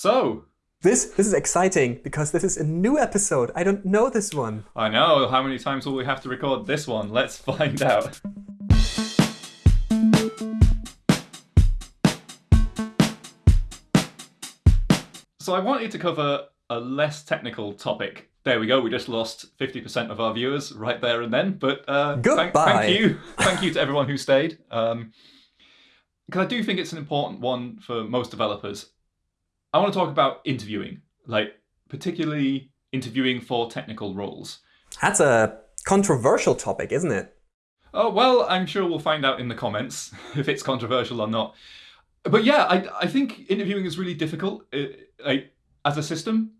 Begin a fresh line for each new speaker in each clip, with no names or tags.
So,
This this is exciting because this is a new episode. I don't know this one.
I know, how many times will we have to record this one? Let's find out. So I wanted to cover a less technical topic. There we go, we just lost 50% of our viewers right there and then. But uh, thank,
Goodbye.
thank you. Thank you to everyone who stayed. Um, because I do think it's an important one for most developers. I want to talk about interviewing, like particularly interviewing for technical roles.
That's a controversial topic, isn't it?
Oh, well, I'm sure we'll find out in the comments if it's controversial or not. But yeah, I, I think interviewing is really difficult. It, like, as a system,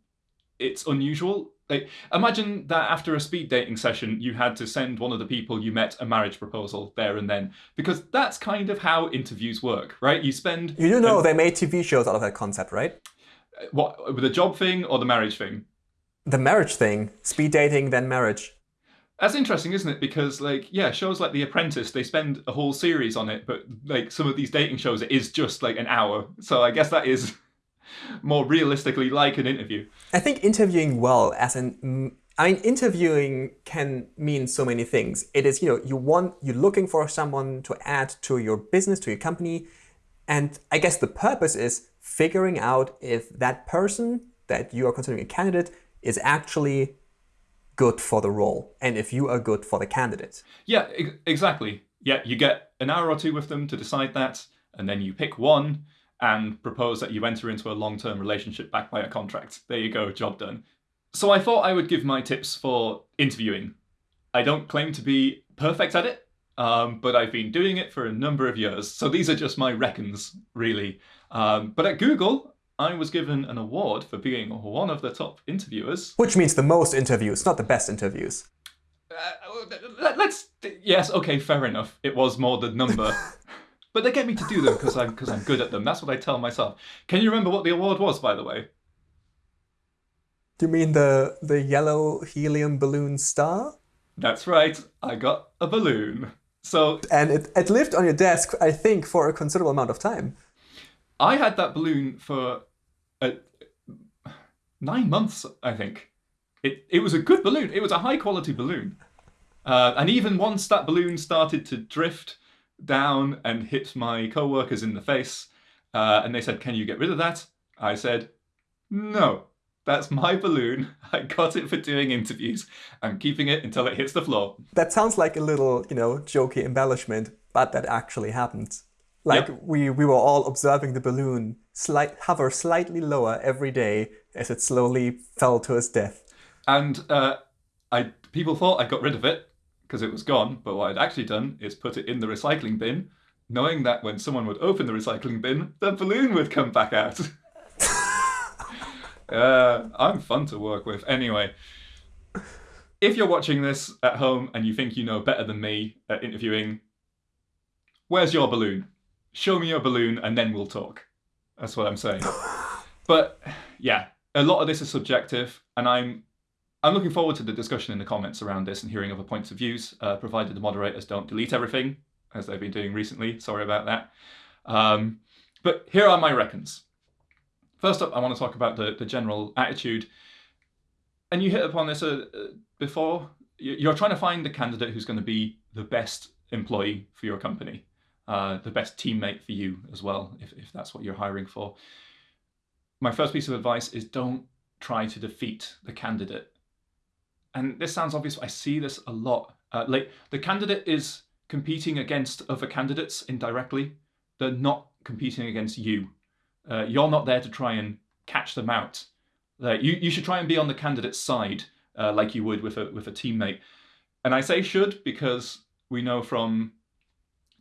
it's unusual. Like, imagine that after a speed dating session, you had to send one of the people you met a marriage proposal there and then. Because that's kind of how interviews work, right? You spend
You do know they made TV shows out of that concept, right?
Uh, what with the job thing or the marriage thing.
The marriage thing, speed dating, then marriage.
That's interesting, isn't it? Because like, yeah, shows like The Apprentice, they spend a whole series on it, but like some of these dating shows, it is just like an hour. So I guess that is more realistically like an interview.
I think interviewing well, as mm, I mean, interviewing can mean so many things. It is, you know, you want, you're looking for someone to add to your business, to your company. And I guess the purpose is figuring out if that person that you are considering a candidate is actually good for the role and if you are good for the candidate.
Yeah, ex- exactly. Yeah, you get an hour or two with them to decide that, and then you pick one and propose that you enter into a long term relationship backed by a contract. There you go, job done. So I thought I would give my tips for interviewing. I don't claim to be perfect at it, um, but I've been doing it for a number of years. So these are just my reckons, really. Um, but at Google, I was given an award for being one of the top interviewers.
Which means the most interviews, not the best interviews.
Uh, let- let's yes okay fair enough it was more the number but they get me to do them because i'm because i'm good at them. That's what i tell myself. Can you remember what the award was by the way?
Do you mean the, the yellow helium balloon star?
that's right. I got a balloon. So
And it, it lived on your desk, I think, for a considerable amount of time.
i had that balloon for uh, nine months i think. It, it was a good balloon. It was a high quality balloon. Uh, and even once that balloon started to drift down and hit my co-workers in the face uh, and they said can you get rid of that i said no that's my balloon i got it for doing interviews i'm keeping it until it hits the floor
That sounds like a little, you know, jokey embellishment, but that actually happened. Like
Yep.
we, we were all observing the balloon slight hover slightly lower every day as it slowly fell to its death.
and uh, I people thought I got rid of it because it was gone, but what I'd actually done is put it in the recycling bin, knowing that when someone would open the recycling bin, the balloon would come back out. uh, I'm fun to work with. Anyway, if you're watching this at home and you think you know better than me at interviewing, where's your balloon? Show me your balloon and then we'll talk. That's what I'm saying. But yeah, a lot of this is subjective, and I'm I'm looking forward to the discussion in the comments around this and hearing other points of views, uh, provided the moderators don't delete everything, as they've been doing recently. Sorry about that. Um, but here are my reckons. First up, I want to talk about the, the general attitude. And you hit upon this uh, uh, before. You- You're trying to find the candidate who's going to be the best employee for your company, uh, the best teammate for you as well, if, if that's what you're hiring for. My first piece of advice is don't try to defeat the candidate and this sounds obvious, I see this a lot. Uh, like the candidate is competing against other candidates indirectly. They're not competing against you. Uh, you're not there to try and catch them out. You, you should try and be on the candidate's side, uh, like you would with a with a teammate. And I say should because we know from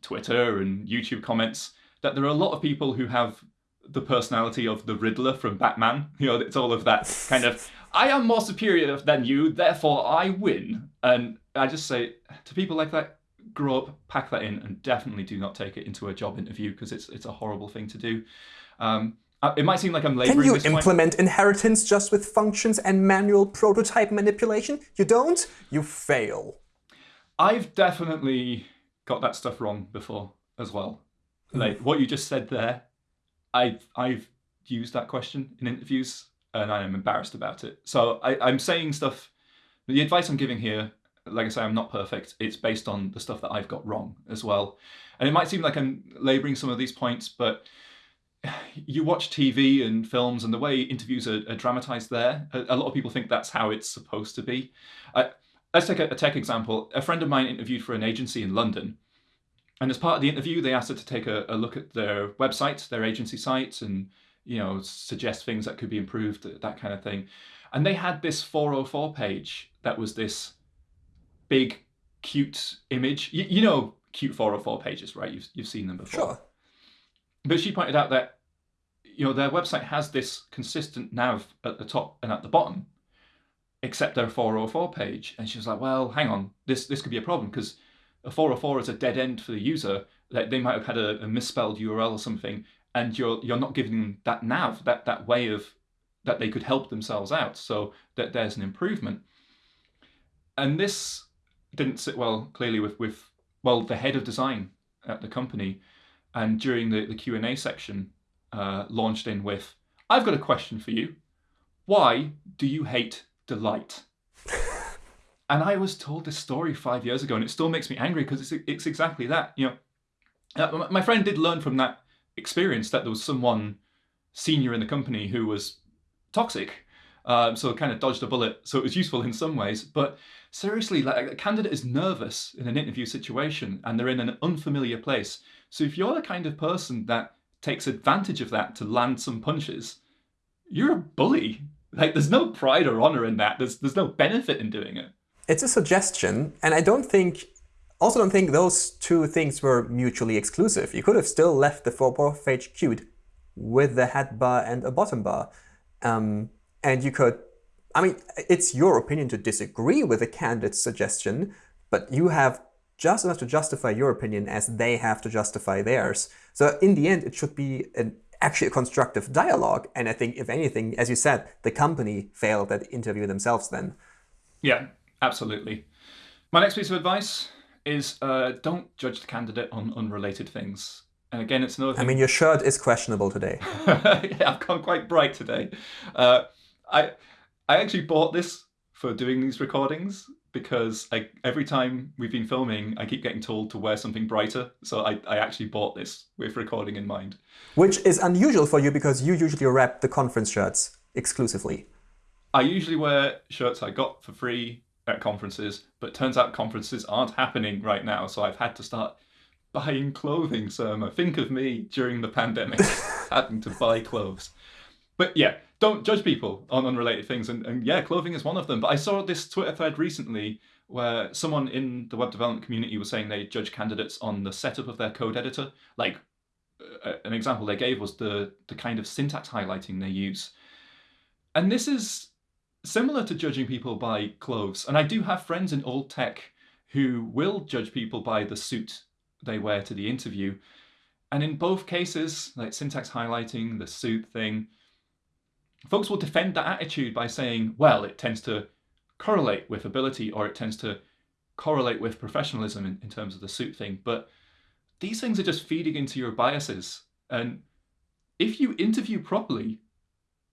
Twitter and YouTube comments that there are a lot of people who have the personality of the Riddler from Batman. You know, it's all of that kind of I am more superior than you, therefore I win. And I just say to people like that, grow up, pack that in, and definitely do not take it into a job interview because it's it's a horrible thing to do. Um, uh, it might seem like I'm laboring
Can you
this point.
implement inheritance just with functions and manual prototype manipulation? You don't? You fail.
I've definitely got that stuff wrong before as well. Like what you just said there, I've I've used that question in interviews, and I'm embarrassed about it. So I, I'm saying stuff. The advice I'm giving here, like I say, I'm not perfect. It's based on the stuff that I've got wrong as well. And it might seem like I'm laboring some of these points, but you watch TV and films and the way interviews are, are dramatized there, a, a, lot of people think that's how it's supposed to be. Let's take a, a, tech example. A friend of mine interviewed for an agency in London. And as part of the interview, they asked her to take a, a look at their website, their agency site, and you know suggest things that could be improved, uh, that kind of thing. And they had this 404 page that was this big, cute image. You, you know cute 404 pages, right? You've, you've seen them before.
Sure.
But she pointed out that you know their website has this consistent nav at the top and at the bottom, except their 404 page. And she was like, "Well, hang on, this this could be a problem because a 404 is a dead end for the user. That they might have had a, a misspelled URL or something, and you're you're not giving them that nav, that that way of that they could help themselves out. So that there's an improvement. And this didn't sit well clearly with with well the head of design at the company and during the, the Q&A section, uh, launched in with, I've got a question for you. Why do you hate delight? and I was told this story five years ago, and it still makes me angry because it's, it's exactly that. You know, uh, my friend did learn from that experience that there was someone senior in the company who was toxic. Um, so kind of dodged a bullet. So it was useful in some ways. But seriously, like a candidate is nervous in an interview situation and they're in an unfamiliar place. So if you're the kind of person that takes advantage of that to land some punches, you're a bully. Like there's no pride or honor in that. There's there's no benefit in doing it.
It's a suggestion, and I don't think also don't think those two things were mutually exclusive. You could have still left the four page cute with the head bar and a bottom bar. Um, and you could, I mean, it's your opinion to disagree with the candidate's suggestion, but you have just enough to justify your opinion as they have to justify theirs. So in the end, it should be an actually a constructive dialogue. And I think, if anything, as you said, the company failed at the interview themselves then.
Yeah, absolutely. My next piece of advice is uh, don't judge the candidate on unrelated things. And again, it's another thing.
I mean, your shirt is questionable today.
yeah, I've gone quite bright today. Uh, I I actually bought this for doing these recordings because I, every time we've been filming, I keep getting told to wear something brighter. So I, I actually bought this with recording in mind.
Which is unusual for you because you usually wrap the conference shirts exclusively.
I usually wear shirts I got for free at conferences, but turns out conferences aren't happening right now. So I've had to start buying clothing, Surma. Think of me during the pandemic having to buy clothes. But yeah, don't judge people on unrelated things. And, and yeah, clothing is one of them. But I saw this Twitter thread recently where someone in the web development community was saying they judge candidates on the setup of their code editor. Like uh, an example they gave was the, the kind of syntax highlighting they use. And this is similar to judging people by clothes. And I do have friends in old tech who will judge people by the suit they wear to the interview. And in both cases, like syntax highlighting, the suit thing, folks will defend that attitude by saying, well, it tends to correlate with ability or it tends to correlate with professionalism in, in terms of the suit thing. But these things are just feeding into your biases. And if you interview properly,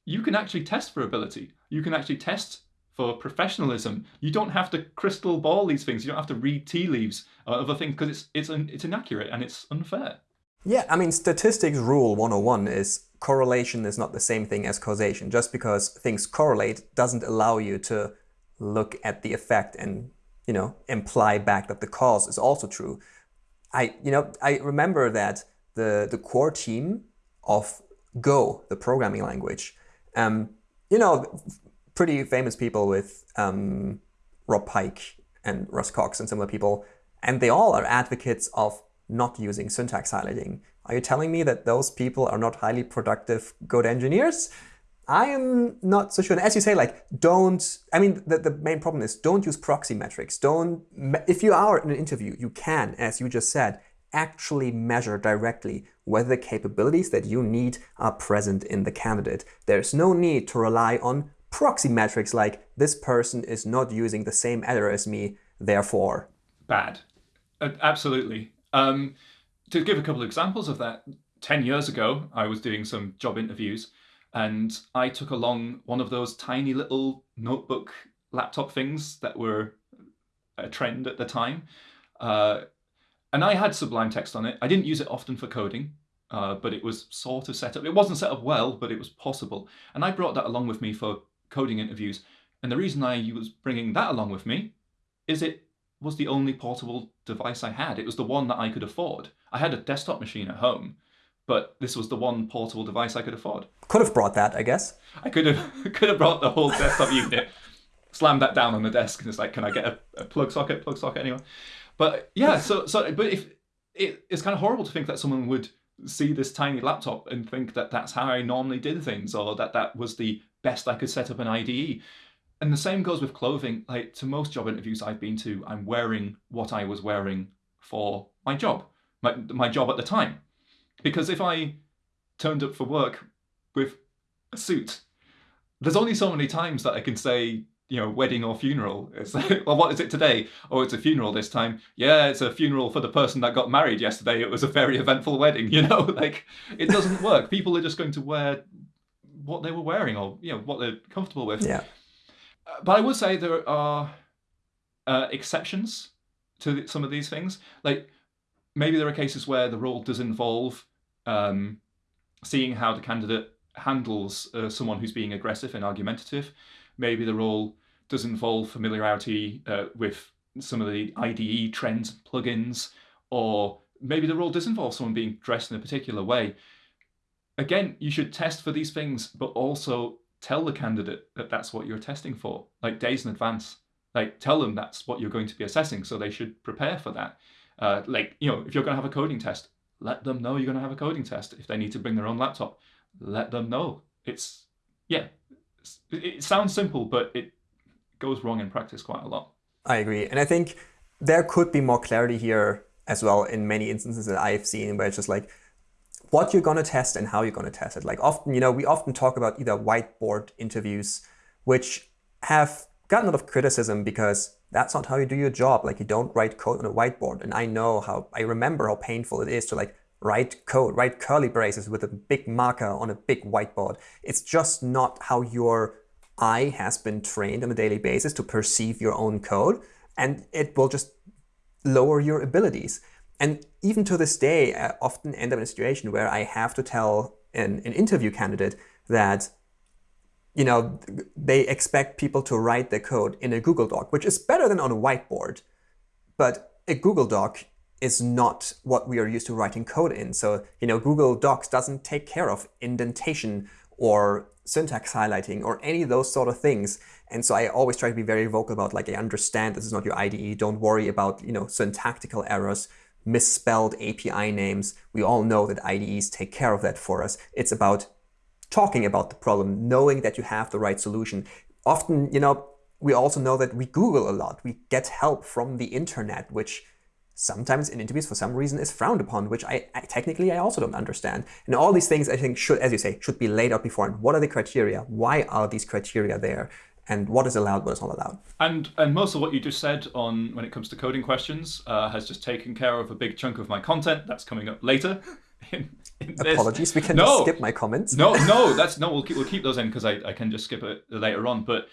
you can actually test for ability. You can actually test for professionalism. You don't have to crystal ball these things. You don't have to read tea leaves or other things because it's it's it's inaccurate and it's unfair.
Yeah, I mean, statistics rule 101 is correlation is not the same thing as causation. Just because things correlate doesn't allow you to look at the effect and, you know, imply back that the cause is also true. I, you know, I remember that the, the core team of Go, the programming language, um, you know, pretty famous people with um, Rob Pike and Russ Cox and similar people, and they all are advocates of not using syntax highlighting. Are you telling me that those people are not highly productive good engineers? I am not so sure. And as you say, like, don't, I mean, the, the main problem is don't use proxy metrics. Don't, if you are in an interview, you can, as you just said, actually measure directly whether the capabilities that you need are present in the candidate. There's no need to rely on proxy metrics like this person is not using the same editor as me, therefore.
Bad. Absolutely. Um, to give a couple of examples of that, 10 years ago, I was doing some job interviews and I took along one of those tiny little notebook laptop things that were a trend at the time. Uh, and I had Sublime Text on it. I didn't use it often for coding, uh, but it was sort of set up. It wasn't set up well, but it was possible. And I brought that along with me for coding interviews. And the reason I was bringing that along with me is it was the only portable device I had. It was the one that I could afford. I had a desktop machine at home, but this was the one portable device I could afford.
Could have brought that, I guess.
I could have could have brought the whole desktop unit, slammed that down on the desk, and it's like, can I get a, a plug socket? Plug socket, anyway. But yeah, so so but if it, it's kind of horrible to think that someone would see this tiny laptop and think that that's how I normally did things, or that that was the best I could set up an IDE. And the same goes with clothing. Like to most job interviews I've been to, I'm wearing what I was wearing for my job, my my job at the time. Because if I turned up for work with a suit, there's only so many times that I can say, you know, wedding or funeral. It's like, well, what is it today? Oh, it's a funeral this time. Yeah, it's a funeral for the person that got married yesterday. It was a very eventful wedding, you know? Like, it doesn't work. People are just going to wear what they were wearing or, you know, what they're comfortable with.
Yeah.
But I would say there are uh, exceptions to some of these things. Like, maybe there are cases where the role does involve um, seeing how the candidate handles uh, someone who's being aggressive and argumentative. Maybe the role does involve familiarity uh, with some of the IDE trends plugins, or maybe the role does involve someone being dressed in a particular way. Again, you should test for these things, but also tell the candidate that that's what you're testing for, like days in advance. Like tell them that's what you're going to be assessing, so they should prepare for that. Uh, like you know, if you're going to have a coding test, let them know you're going to have a coding test. If they need to bring their own laptop, let them know. It's yeah, it sounds simple, but it goes wrong in practice quite a lot.
I agree, and I think there could be more clarity here as well in many instances that I've seen where it's just like what you're going to test and how you're going to test it. Like often, you know, we often talk about either whiteboard interviews, which have gotten a lot of criticism because that's not how you do your job. Like you don't write code on a whiteboard. And I know how, I remember how painful it is to like write code, write curly braces with a big marker on a big whiteboard. It's just not how your eye has been trained on a daily basis to perceive your own code. And it will just lower your abilities. And even to this day, I often end up in a situation where I have to tell an, an interview candidate that you know, they expect people to write their code in a Google Doc, which is better than on a whiteboard. But a Google Doc is not what we are used to writing code in. So, you know, Google Docs doesn't take care of indentation or syntax highlighting or any of those sort of things. And so I always try to be very vocal about like, I understand this is not your IDE. Don't worry about, you know, syntactical errors, misspelled API names. We all know that IDEs take care of that for us. It's about talking about the problem, knowing that you have the right solution. Often, you know, we also know that we Google a lot. We get help from the internet, which sometimes in interviews for some reason is frowned upon, which I, I, technically I also don't understand. And all these things I think should, as you say, should be laid out before. And what are the criteria? Why are these criteria there? And what is allowed, what is not allowed?
And and most of what you just said on when it comes to coding questions uh, has just taken care of a big chunk of my content that's coming up later.
In, in Apologies, we can no, just skip my comments.
No, no, that's no. We'll keep we'll keep those in because I, I can just skip it later on. But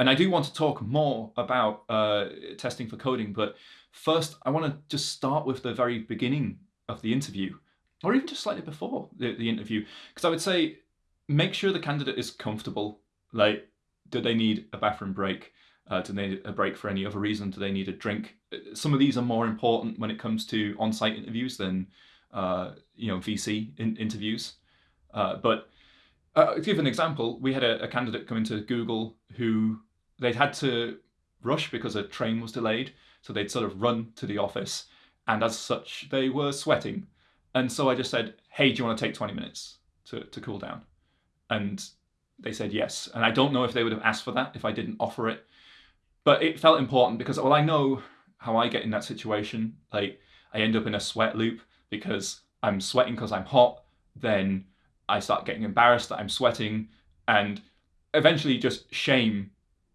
and I do want to talk more about uh, testing for coding. But first, I want to just start with the very beginning of the interview, or even just slightly before the, the interview, because I would say make sure the candidate is comfortable. Like, do they need a bathroom break? Uh, do they need a break for any other reason? Do they need a drink? Some of these are more important when it comes to on-site interviews than uh, you know VC in, interviews. Uh, but uh, to give an example, we had a, a, candidate come into Google who they'd had to rush because a train was delayed, so they'd sort of run to the office, and as such, they were sweating. And so I just said, "Hey, do you want to take 20 minutes to, to cool down?" And they said yes. And I don't know if they would have asked for that if I didn't offer it, but it felt important because well, I know how I get in that situation. Like I end up in a sweat loop because I'm sweating because I'm hot, then I start getting embarrassed that I'm sweating, and eventually just shame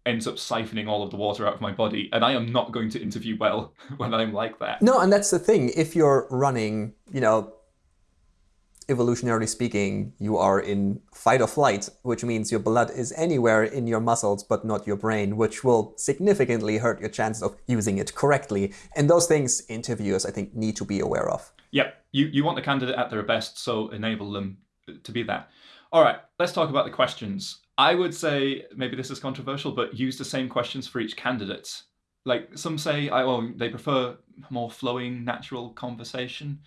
ends up siphoning all of the water out of my body, and I am not going to interview well when I'm like that.
No, and that's the thing. If you're running, you know, evolutionarily speaking, you are in fight or flight, which means your blood is anywhere in your muscles but not your brain, which will significantly hurt your chances of using it correctly. And those things interviewers, I think, need to be aware of.
Yep, you, you want the candidate at their best, so enable them to be that. All right, let's talk about the questions. I would say, maybe this is controversial, but use the same questions for each candidate. Like some say, I, well, they prefer more flowing, natural conversation.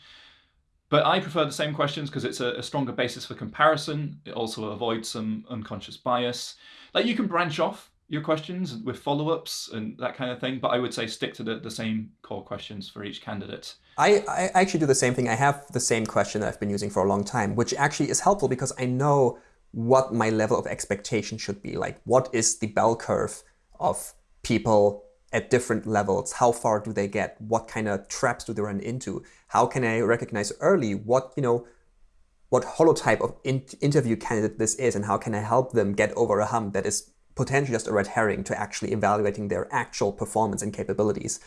But I prefer the same questions because it's a, a, stronger basis for comparison. It also avoids some unconscious bias. Like you can branch off your questions with follow-ups and that kind of thing, but I would say stick to the, the same core questions for each candidate.
I, I actually do the same thing. I have the same question that I've been using for a long time, which actually is helpful because I know what my level of expectation should be. Like what is the bell curve of people at different levels? How far do they get? What kind of traps do they run into? How can I recognize early what, you know, what holotype of in interview candidate this is and how can I help them get over a hump that is potentially just a red herring to actually evaluating their actual performance and capabilities.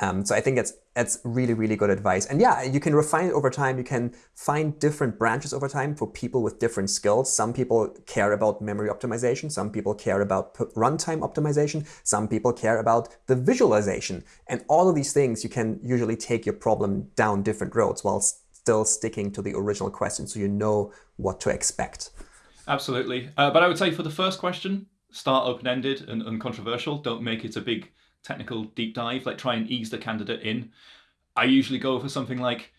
Um, so I think that's that's really, really good advice. And yeah, you can refine it over time. You can find different branches over time for people with different skills. Some people care about memory optimization. Some people care about runtime optimization. Some people care about the visualization. And all of these things, you can usually take your problem down different roads while still sticking to the original question so you know what to expect.
Absolutely. Uh, but I would say for the first question, start open-ended and uncontroversial. Don't make it a big technical deep dive, like try and ease the candidate in. I usually go for something like,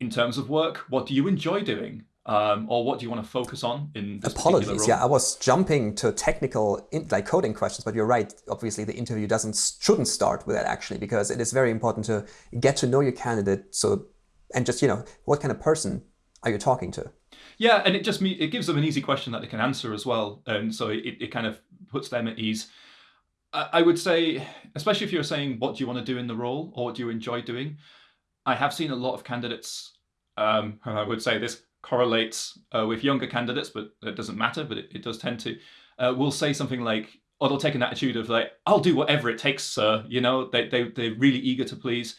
in terms of work, what do you enjoy doing? Um, or what do you want to focus on in this
Apologies, yeah, I was jumping to technical in, like coding questions, but you're right. Obviously, the interview doesn't shouldn't start with that actually, because it is very important to get to know your candidate. So, and just you know, what kind of person are you talking to?
Yeah, and it just it gives them an easy question that they can answer as well, and so it, it kind of puts them at ease. I would say, especially if you're saying what do you want to do in the role or what do you enjoy doing, I have seen a lot of candidates, um, I would say this correlates uh, with younger candidates, but it doesn't matter, but it, it does tend to, uh, will say something like, or they'll take an attitude of like, I'll do whatever it takes, sir. You know, they, they, they're really eager to please.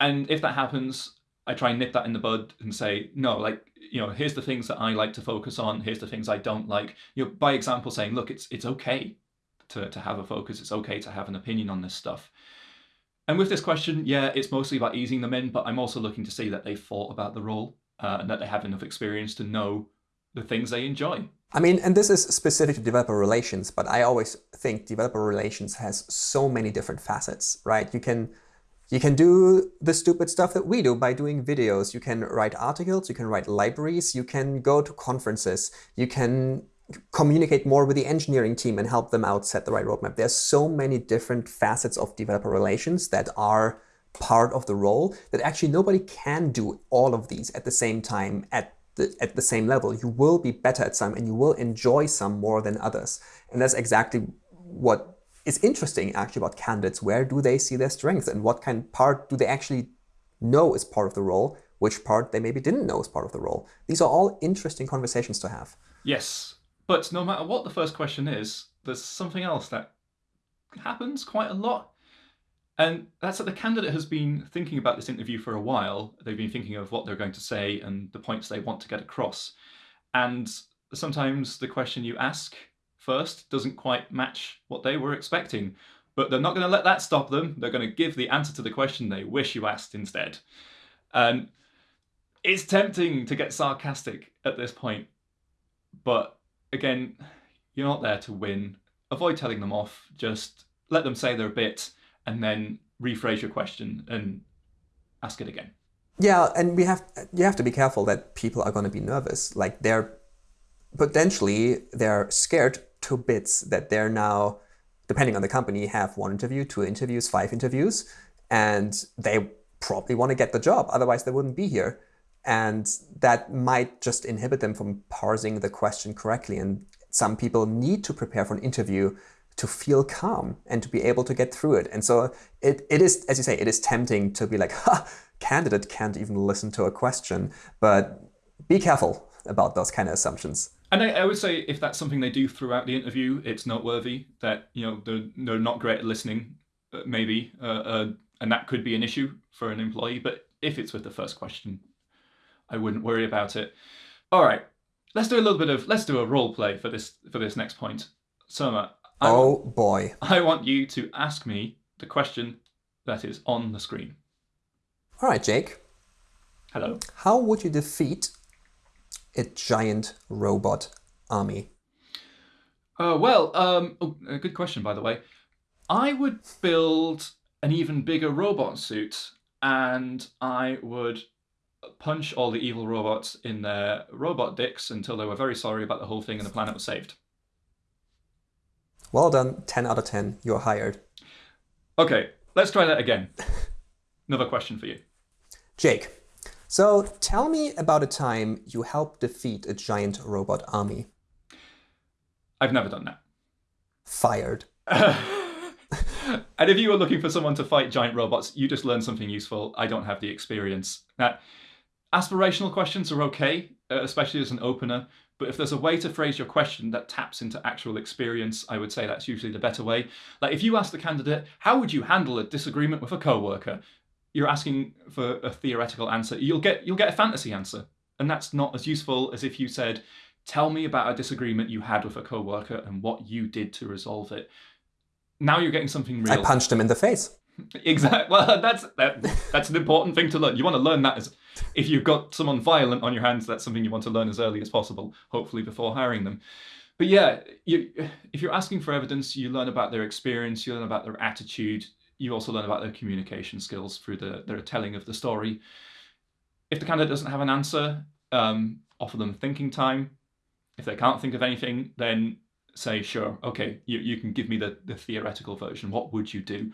And if that happens, I try and nip that in the bud and say, no, like, you know, here's the things that I like to focus on. Here's the things I don't like. You know, by example, saying, look, it's it's okay to, to have a focus. It's okay to have an opinion on this stuff. And with this question, yeah, it's mostly about easing them in, but I'm also looking to see that they've thought about the role uh, and that they have enough experience to know the things they enjoy.
I mean, and this is specific to developer relations, but I always think developer relations has so many different facets, right? You can you can do the stupid stuff that we do by doing videos. You can write articles, you can write libraries, you can go to conferences, you can communicate more with the engineering team and help them out set the right roadmap. There's so many different facets of developer relations that are part of the role that actually nobody can do all of these at the same time at the, at the same level. You will be better at some and you will enjoy some more than others. And that's exactly what is interesting actually about candidates. Where do they see their strengths and what kind of part do they actually know is part of the role, which part they maybe didn't know is part of the role. These are all interesting conversations to have.
Yes, but no matter what the first question is, there's something else that happens quite a lot. And that's that the candidate has been thinking about this interview for a while. They've been thinking of what they're going to say and the points they want to get across. And sometimes the question you ask first doesn't quite match what they were expecting. But they're not going to let that stop them. They're going to give the answer to the question they wish you asked instead. And it's tempting to get sarcastic at this point, but again, you're not there to win. Avoid telling them off. Just let them say their bit and then rephrase your question and ask it again.
Yeah, and we have you have to be careful that people are going to be nervous. Like they're potentially they're scared to bits that they're now, depending on the company, have one interview, two interviews, five interviews, and they probably want to get the job. Otherwise, they wouldn't be here. And that might just inhibit them from parsing the question correctly. And some people need to prepare for an interview to feel calm and to be able to get through it. And so it, it is, as you say, it is tempting to be like, ha, candidate can't even listen to a question. But be careful about those kind of assumptions.
And I, I, would say if that's something they do throughout the interview, it's noteworthy that you know they're, they're not great at listening, uh, maybe, uh, uh, and that could be an issue for an employee. But if it's with the first question, I wouldn't worry about it. All right, let's do a little bit of let's do a role play for this for this next point. Surma, I,
Oh boy.
I want you to ask me the question that is on the screen.
All right, Jake.
Hello.
How would you defeat a giant robot army?
Uh, well, um, oh, a good question, by the way. I would build an even bigger robot suit, and I would punch all the evil robots in their robot dicks until they were very sorry about the whole thing and the planet was saved.
Well done. 10 out of 10. You're hired.
Okay, let's try that again. Another question for you.
Jake. So tell me about a time you helped defeat a giant robot army.
I've never done that.
Fired.
and if you were looking for someone to fight giant robots, you just learned something useful. I don't have the experience. Now, aspirational questions are okay, uh, especially as an opener. But if there's a way to phrase your question that taps into actual experience, I would say that's usually the better way. Like if you ask the candidate, how would you handle a disagreement with a coworker? You're asking for a theoretical answer. You'll get you'll get a fantasy answer. And that's not as useful as if you said, tell me about a disagreement you had with a coworker and what you did to resolve it. Now you're getting something real.
I punched him in the face.
Exactly. Well, that's that, that's an important thing to learn. You want to learn that as if you've got someone violent on your hands. That's something you want to learn as early as possible, hopefully before hiring them. But yeah, you, if you're asking for evidence, you learn about their experience, you learn about their attitude, you also learn about their communication skills through the their telling of the story. If the candidate doesn't have an answer, um, offer them thinking time. If they can't think of anything, then say, sure, okay, you, you can give me the, the theoretical version. What would you do?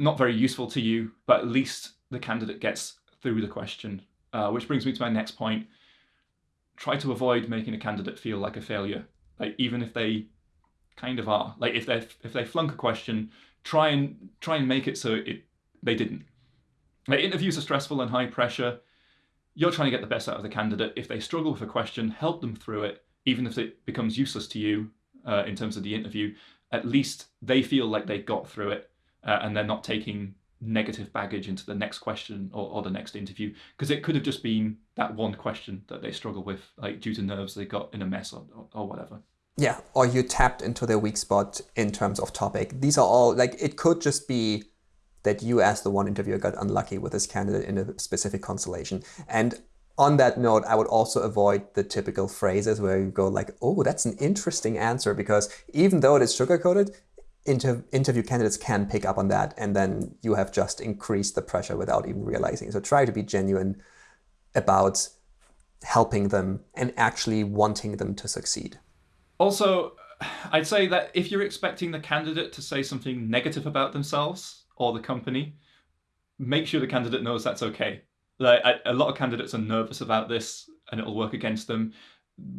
not very useful to you, but at least the candidate gets through the question. Uh, which brings me to my next point. Try to avoid making a candidate feel like a failure. Like even if they kind of are. Like if they if they flunk a question, try and try and make it so it they didn't. Like interviews are stressful and high pressure. You're trying to get the best out of the candidate. If they struggle with a question, help them through it, even if it becomes useless to you uh, in terms of the interview. At least they feel like they got through it uh, and they're not taking negative baggage into the next question or, or the next interview because it could have just been that one question that they struggle with like due to nerves they got in a mess or, or, whatever
Yeah, or you tapped into their weak spot in terms of topic. These are all like it could just be that you as the one interviewer got unlucky with this candidate in a specific constellation. And on that note, I would also avoid the typical phrases where you go like, "Oh, that's an interesting answer," because even though it is sugar-coated, inter- interview candidates can pick up on that, and then you have just increased the pressure without even realizing. So try to be genuine about helping them and actually wanting them to succeed.
Also, I'd say that if you're expecting the candidate to say something negative about themselves or the company, make sure the candidate knows that's okay. Like a lot of candidates are nervous about this, and it'll work against them.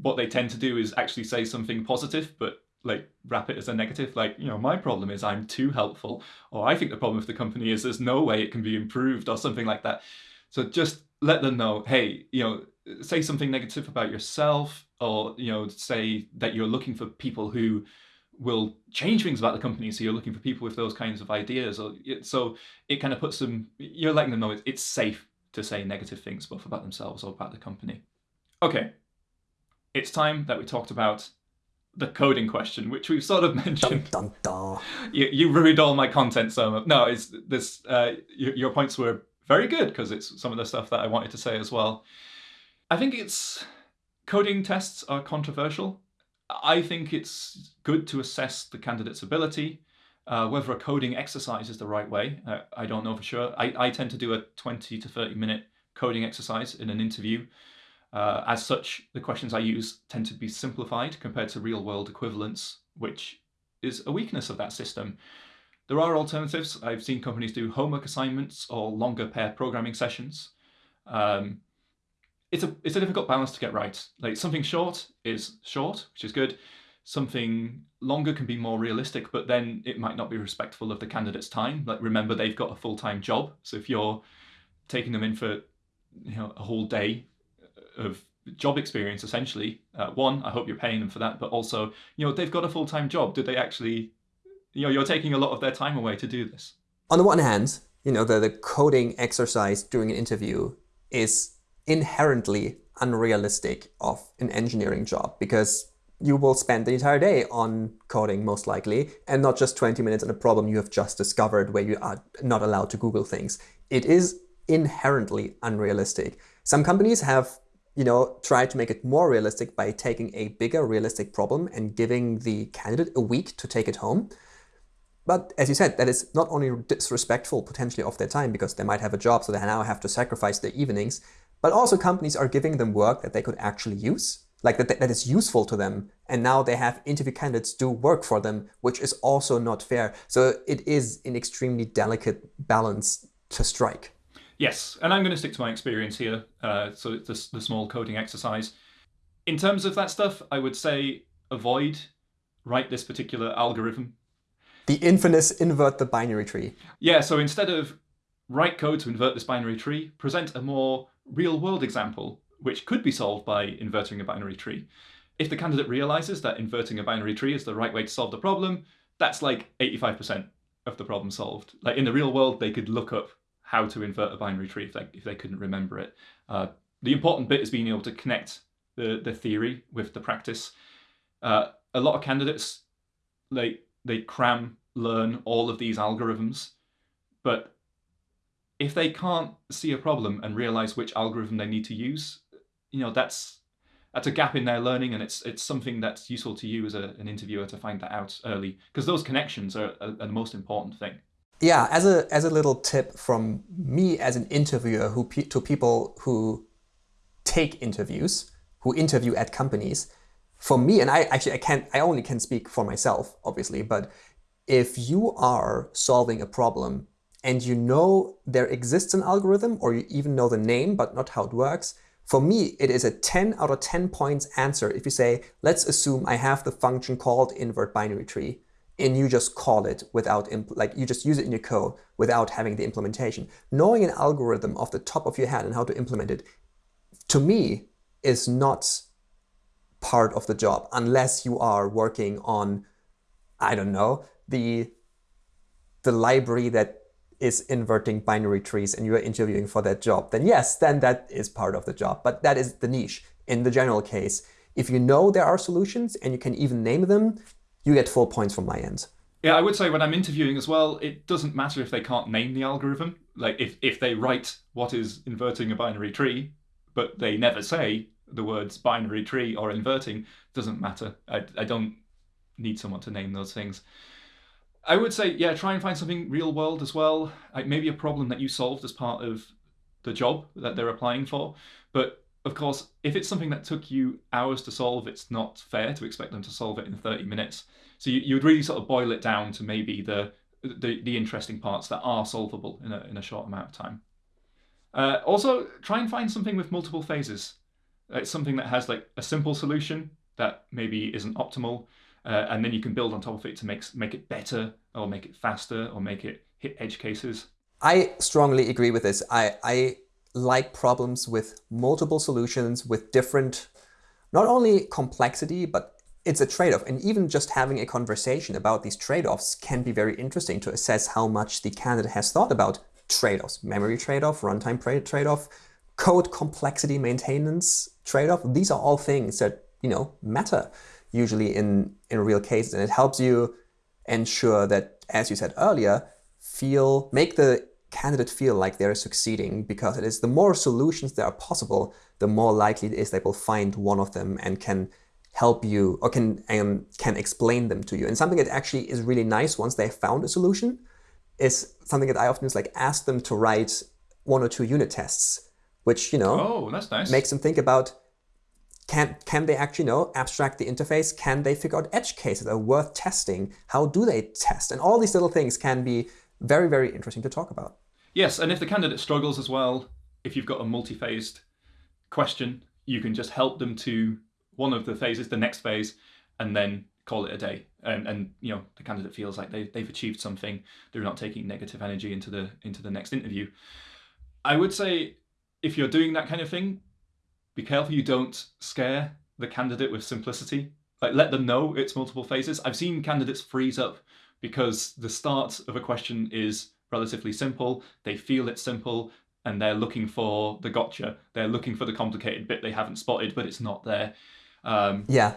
What they tend to do is actually say something positive, but like wrap it as a negative. Like you know, my problem is I'm too helpful, or I think the problem with the company is there's no way it can be improved, or something like that. So just let them know, hey, you know, say something negative about yourself or you know say that you're looking for people who will change things about the company so you're looking for people with those kinds of ideas or so it kind of puts them you're letting them know it's safe to say negative things both about themselves or about the company okay it's time that we talked about the coding question which we've sort of mentioned.
Dun dun.
you, you ruined all my content so much. no it's this uh, your, your points were very good because it's some of the stuff that i wanted to say as well. I think it's coding tests are controversial. I think it's good to assess the candidate's ability uh, whether a coding exercise is the right way. Uh, i don't know for sure. I, I tend to do a 20 to 30 minute coding exercise in an interview uh, as such, the questions I use tend to be simplified compared to real world equivalents, which is a weakness of that system. There are alternatives. I've seen companies do homework assignments or longer pair programming sessions. Um, it's a it's a difficult balance to get right. Like something short is short, which is good. Something longer can be more realistic, but then it might not be respectful of the candidate's time. Like remember, they've got a full time job, so if you're taking them in for you know a whole day of job experience essentially uh, one i hope you're paying them for that but also you know they've got a full-time job did they actually you know you're taking a lot of their time away to do this
On the one hand, you know, the, the coding exercise during an interview is inherently unrealistic of an engineering job because you will spend the entire day on coding most likely and not just 20 minutes on a problem you have just discovered where you are not allowed to Google things. It is inherently unrealistic. Some companies have you know, tried to make it more realistic by taking a bigger realistic problem and giving the candidate a week to take it home. But as you said, that is not only disrespectful potentially of their time because they might have a job, so they now have to sacrifice their evenings, but also companies are giving them work that they could actually use, like that, that is useful to them. And now they have interview candidates do work for them, which is also not fair. So it is an extremely delicate balance to strike.
Yes, and I'm going to stick to my experience here. Uh, so the, the small coding exercise. In terms of that stuff, I would say avoid write this particular algorithm
the infamous invert the binary tree.
Yeah, so instead of write code to invert this binary tree, present a more real world example, which could be solved by inverting a binary tree. If the candidate realizes that inverting a binary tree is the right way to solve the problem, that's like 85% of the problem solved. Like in the real world, they could look up how to invert a binary tree if they, if they couldn't remember it. Uh, the important bit is being able to connect the, the theory with the practice. Uh, a lot of candidates, like they cram learn all of these algorithms, but if they can't see a problem and realize which algorithm they need to use, you know, that's that's a gap in their learning and it's it's something that's useful to you as a, an interviewer to find that out early because those connections are, are, are, the most important thing.
Yeah, as a as a little tip from me as an interviewer who to people who take interviews, who interview at companies, for me, and I actually I can't I only can speak for myself, obviously, but if you are solving a problem and you know there exists an algorithm or you even know the name but not how it works, for me, it is a 10 out of 10 points answer if you say, let's assume I have the function called invert binary tree and you just call it without, like you just use it in your code without having the implementation. Knowing an algorithm off the top of your head and how to implement it, to me, is not part of the job unless you are working on, I don't know, the, the library that is inverting binary trees and you are interviewing for that job, then yes, then that is part of the job. But that is the niche. In the general case, if you know there are solutions and you can even name them, you get four points from my end.
Yeah, I would say when I'm interviewing as well, it doesn't matter if they can't name the algorithm. Like if, if they write what is inverting a binary tree, but they never say the words binary tree or inverting, doesn't matter. I, I don't need someone to name those things. I would say, yeah, try and find something real world as well. Like maybe a problem that you solved as part of the job that they're applying for. But of course, if it's something that took you hours to solve, it's not fair to expect them to solve it in 30 minutes. So you, you would really sort of boil it down to maybe the, the, the interesting parts that are solvable in a, in a short amount of time. Uh, also, try and find something with multiple phases. It's something that has like a simple solution that maybe isn't optimal, uh, and then you can build on top of it to make make it better or make it faster or make it hit edge cases.
I strongly agree with this. I, I like problems with multiple solutions with different, not only complexity, but it's a trade-off. And even just having a conversation about these trade-offs can be very interesting to assess how much the candidate has thought about trade-offs, memory trade-off, runtime trade-off, code complexity maintenance trade-off. These are all things that, you know, matter usually in, in real cases. And it helps you ensure that, as you said earlier, feel make the candidate feel like they're succeeding because it is the more solutions that are possible, the more likely it is they will find one of them and can help you or can um, can explain them to you. And something that actually is really nice once they found a solution is something that I often is like ask them to write one or two unit tests, which you know
oh, that's nice.
makes them think about can, can they actually know abstract the interface? Can they figure out edge cases that are worth testing? How do they test? And all these little things can be very, very interesting to talk about.
Yes, and if the candidate struggles as well, if you've got a multi-phased question, you can just help them to one of the phases, the next phase, and then call it a day. And, and you know the candidate feels like they, they've achieved something. They're not taking negative energy into the into the next interview. I would say if you're doing that kind of thing, be careful you don't scare the candidate with simplicity. Like let them know it's multiple phases. I've seen candidates freeze up because the start of a question is relatively simple. They feel it's simple. and they're looking for the gotcha. They're looking for the complicated bit they haven't spotted, but it's not there. Um,
yeah,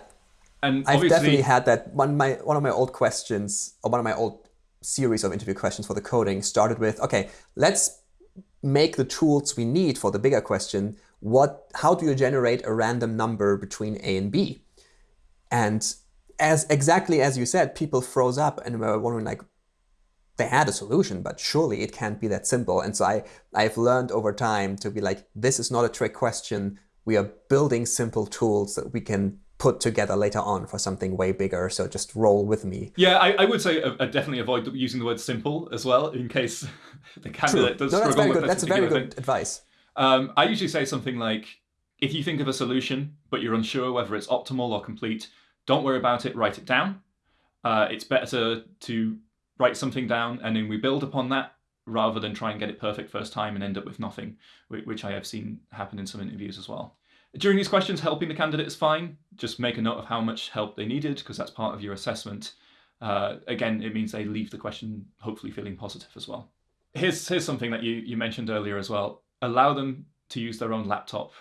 and
I've definitely had that. One of, my one of my old questions, or one of my old series of interview questions for the coding started with, okay, let's make the tools we need for the bigger question. What? How do you generate a random number between A and B? And as exactly as you said, people froze up and were wondering like, they had a solution, but surely it can't be that simple. And so I, I've learned over time to be like, this is not a trick question. We are building simple tools that we can put together later on for something way bigger. So just roll with me.
Yeah, I, I would say uh, uh definitely avoid using the word simple as well, in case the candidate True. does no,
struggle
that's very
with good. That's a very good
thing.
advice.
Um, I usually say something like, if you think of a solution, but you're unsure whether it's optimal or complete, don't worry about it, write it down. Uh, it's better to write something down and then we build upon that rather than try and get it perfect first time and end up with nothing, which I have seen happen in some interviews as well. During these questions, helping the candidate is fine. Just make a note of how much help they needed because that's part of your assessment. Uh, again, it means they leave the question hopefully feeling positive as well. Here's, here's something that you, you mentioned earlier as well. Allow them to use their own laptop.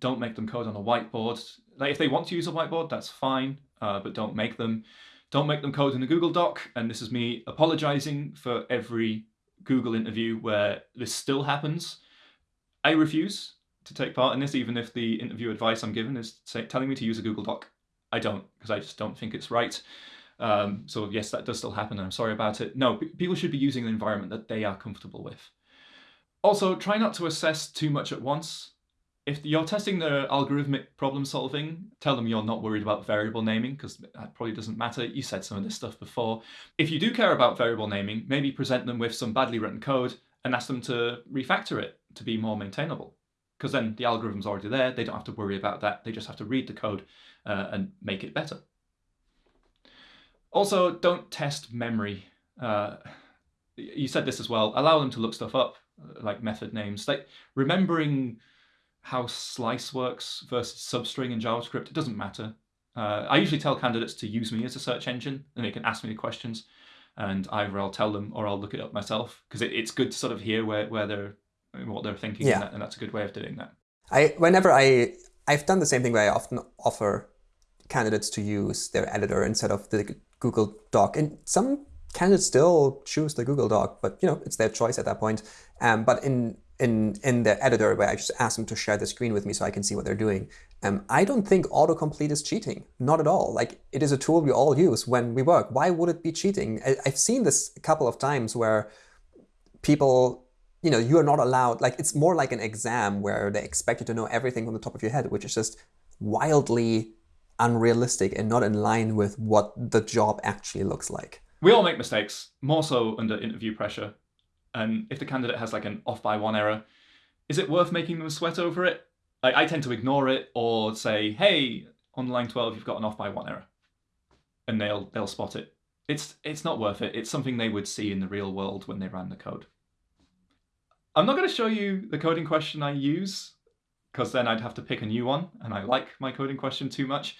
Don't make them code on a whiteboard. Like if they want to use a whiteboard, that's fine, uh, but don't make them. Don't make them code in a Google Doc. And this is me apologizing for every Google interview where this still happens. I refuse to take part in this, even if the interview advice I'm given is say, telling me to use a Google Doc. I don't, because I just don't think it's right. Um, so yes, that does still happen, and I'm sorry about it. No, people should be using an environment that they are comfortable with. Also, try not to assess too much at once. If you're testing the algorithmic problem solving, tell them you're not worried about variable naming because that probably doesn't matter. You said some of this stuff before. If you do care about variable naming, maybe present them with some badly written code and ask them to refactor it to be more maintainable. Because then the algorithm's already there, they don't have to worry about that, they just have to read the code uh, and make it better. Also, don't test memory. Uh, you said this as well, allow them to look stuff up, like method names. Like remembering how slice works versus substring in JavaScript, it doesn't matter. Uh, I usually tell candidates to use me as a search engine and they can ask me the questions and either I'll tell them or I'll look it up myself because it, it's good to sort of hear where, where they're what they're thinking yeah. and, that, and that's a good way of doing that.
I whenever I I've done the same thing where I often offer candidates to use their editor instead of the Google Doc. And some candidates still choose the Google Doc, but you know, it's their choice at that point. Um, but in in in the editor where I just ask them to share the screen with me so I can see what they're doing. Um, I don't think autocomplete is cheating. Not at all. Like it is a tool we all use when we work. Why would it be cheating? I, I've seen this a couple of times where people you know you are not allowed like it's more like an exam where they expect you to know everything from the top of your head which is just wildly unrealistic and not in line with what the job actually looks like
we all make mistakes more so under interview pressure and if the candidate has like an off by one error, is it worth making them sweat over it? Like, I tend to ignore it or say, hey, on line 12, you've got an off by one error. And they'll they'll spot it. It's it's not worth it. It's something they would see in the real world when they ran the code. I'm not going to show you the coding question I use because then I'd have to pick a new one and I like my coding question too much.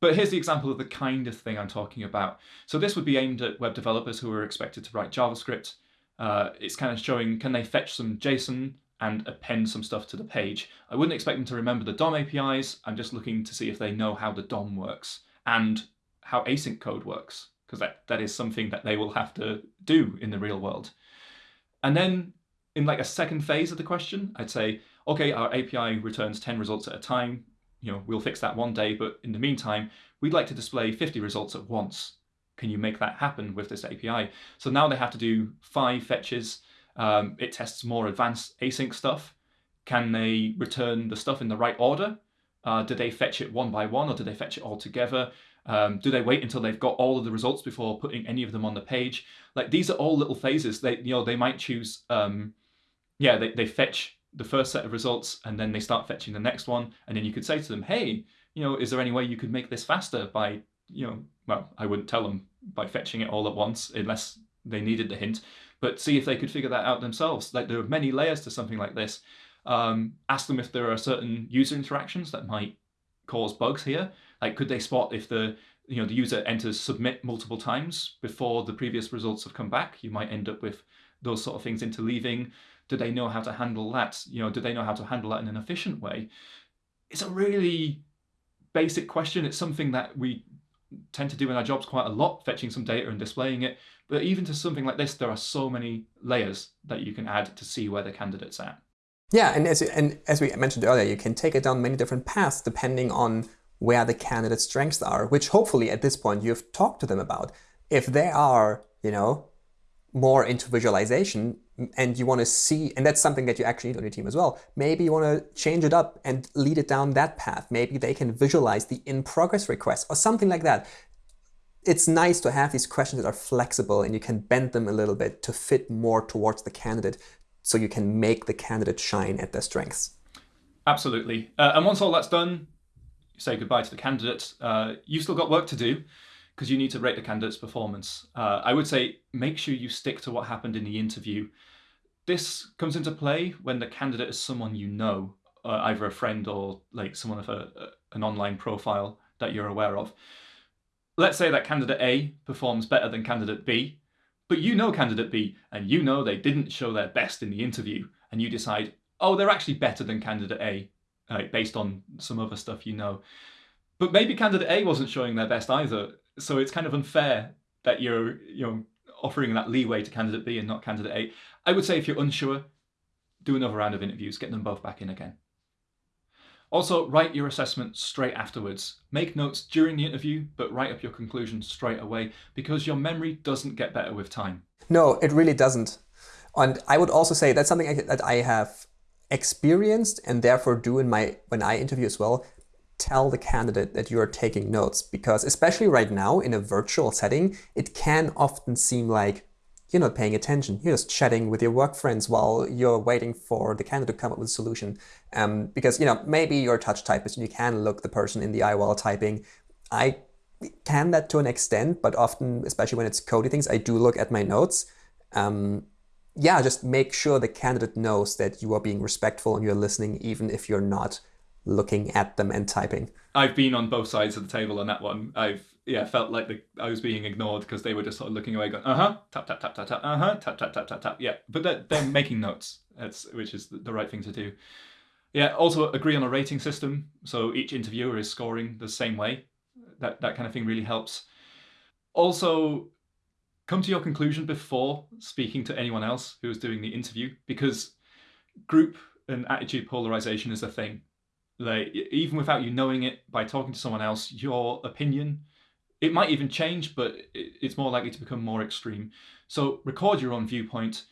But here's the example of the kind of thing I'm talking about. So this would be aimed at web developers who are expected to write JavaScript uh, it's kind of showing can they fetch some JSON and append some stuff to the page. I wouldn't expect them to remember the DOM APIs. I'm just looking to see if they know how the DOM works and how async code works, because that, that is something that they will have to do in the real world. And then in like a second phase of the question, I'd say, okay, our API returns 10 results at a time. You know, we'll fix that one day, but in the meantime, we'd like to display 50 results at once can you make that happen with this API? So now they have to do five fetches. Um, it tests more advanced async stuff. Can they return the stuff in the right order? Uh, do they fetch it one by one or do they fetch it all together? Um, do they wait until they've got all of the results before putting any of them on the page? Like these are all little phases. They, you know, they might choose, um, yeah, they, they fetch the first set of results and then they start fetching the next one. And then you could say to them, hey, you know, is there any way you could make this faster by you know, well, I wouldn't tell them by fetching it all at once unless they needed the hint, but see if they could figure that out themselves. Like there are many layers to something like this. Um, ask them if there are certain user interactions that might cause bugs here. Like could they spot if the you know the user enters submit multiple times before the previous results have come back? You might end up with those sort of things interleaving. Do they know how to handle that? You know, do they know how to handle that in an efficient way? It's a really basic question. It's something that we tend to do in our jobs quite a lot, fetching some data and displaying it. But even to something like this, there are so many layers that you can add to see where the candidate's at.
Yeah, and as, and as we mentioned earlier, you can take it down many different paths depending on where the candidate's strengths are, which hopefully at this point you've talked to them about. If they are, you know, more into visualization and you want to see, and that's something that you actually need on your team as well, maybe you want to change it up and lead it down that path. Maybe they can visualize the in-progress request or something like that. It's nice to have these questions that are flexible and you can bend them a little bit to fit more towards the candidate so you can make the candidate shine at their strengths.
Absolutely. Uh, and once all that's done, say goodbye to the candidate. Uh, you've still got work to do because you need to rate the candidate's performance. Uh, I would say make sure you stick to what happened in the interview. This comes into play when the candidate is someone you know, uh, either a friend or like someone of a, a, an online profile that you're aware of. Let's say that candidate A performs better than candidate B, but you know candidate B and you know they didn't show their best in the interview and you decide, oh, they're actually better than candidate A uh, based on some other stuff you know. But maybe candidate A wasn't showing their best either so it's kind of unfair that you're you know offering that leeway to candidate B and not candidate A. I would say if you're unsure, do another round of interviews, get them both back in again. Also, write your assessment straight afterwards. Make notes during the interview, but write up your conclusions straight away because your memory doesn't get better with time.
No, it really doesn't. And I would also say that's something that I have experienced and therefore do in my when I interview as well tell the candidate that you are taking notes because especially right now in a virtual setting, it can often seem like you're not paying attention. You're just chatting with your work friends while you're waiting for the candidate to come up with a solution. Um, because, you know, maybe you're a touch typist and you can look the person in the eye while typing. I can that to an extent, but often, especially when it's coding things, I do look at my notes. Um, yeah, just make sure the candidate knows that you are being respectful and you're listening, even if you're not looking at them and typing.
I've been on both sides of the table on that one. I've yeah felt like the, I was being ignored because they were just sort of looking away, going uh huh tap tap tap tap tap uh huh tap tap tap tap tap yeah. But they're, they're making notes. That's which is the right thing to do. Yeah. Also agree on a rating system, so each interviewer is scoring the same way. That that kind of thing really helps. Also, come to your conclusion before speaking to anyone else who is doing the interview because group and attitude polarization is a thing like even without you knowing it by talking to someone else your opinion it might even change but it's more likely to become more extreme. So record your own viewpoint.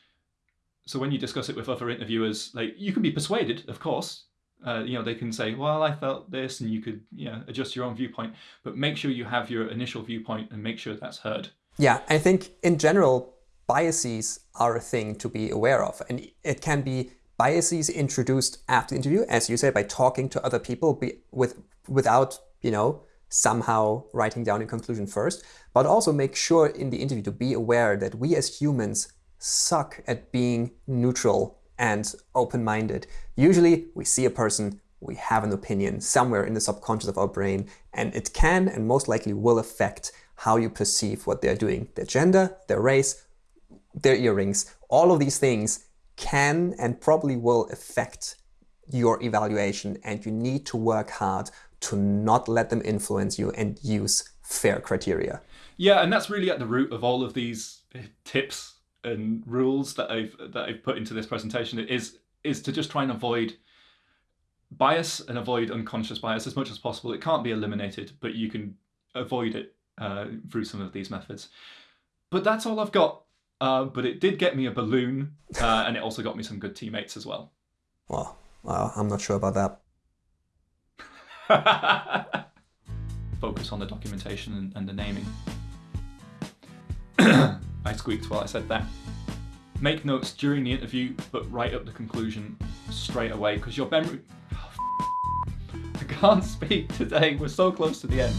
So when you discuss it with other interviewers like you can be persuaded of course. Uh, you know they can say well i felt this and you could you know, adjust your own viewpoint. But make sure you have your initial viewpoint and make sure that's heard.
Yeah i think in general biases are a thing to be aware of and it can be biases introduced after the interview, as you said, by talking to other people be, with without, you know, somehow writing down a conclusion first, but also make sure in the interview to be aware that we as humans suck at being neutral and open-minded. Usually we see a person, we have an opinion somewhere in the subconscious of our brain, and it can and most likely will affect how you perceive what they're doing. Their gender, their race, their earrings, all of these things can and probably will affect your evaluation and you need to work hard to not let them influence you and use fair criteria.
Yeah, and that's really at the root of all of these tips and rules that I've that I've put into this presentation is is to just try and avoid bias and avoid unconscious bias as much as possible. It can't be eliminated, but you can avoid it uh, through some of these methods. But that's all I've got uh, but it did get me a balloon, uh, and it also got me some good teammates as well.
Well, well, I'm not sure about
that. Focus on the documentation and, and the naming. I squeaked while I said that. Make notes during the interview, but write up the conclusion straight away because your memory. Oh, I can't speak today. We're so close to the end.